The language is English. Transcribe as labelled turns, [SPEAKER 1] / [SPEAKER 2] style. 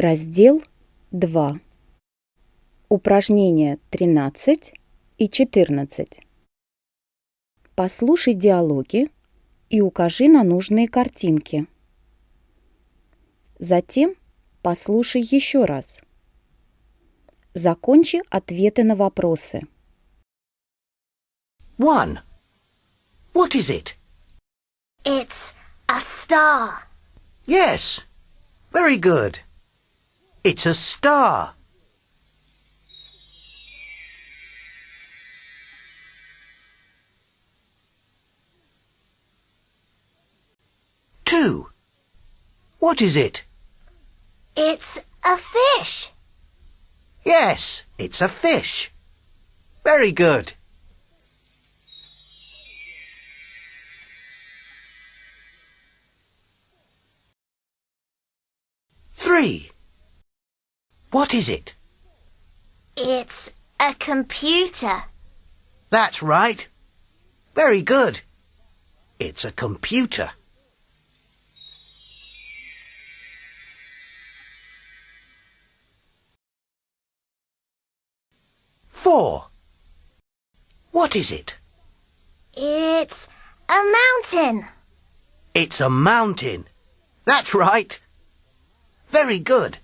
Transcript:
[SPEAKER 1] Раздел 2. Упражнения 13 и 14. Послушай диалоги и укажи на нужные картинки. Затем послушай еще раз. Закончи ответы на вопросы.
[SPEAKER 2] 1. What is it?
[SPEAKER 3] It's a star.
[SPEAKER 2] Yes. Very good. It's a star. Two. What is it?
[SPEAKER 3] It's a fish.
[SPEAKER 2] Yes, it's a fish. Very good. Three. What is it?
[SPEAKER 3] It's a computer.
[SPEAKER 2] That's right. Very good. It's a computer. Four. What is it?
[SPEAKER 3] It's a mountain.
[SPEAKER 2] It's a mountain. That's right. Very good.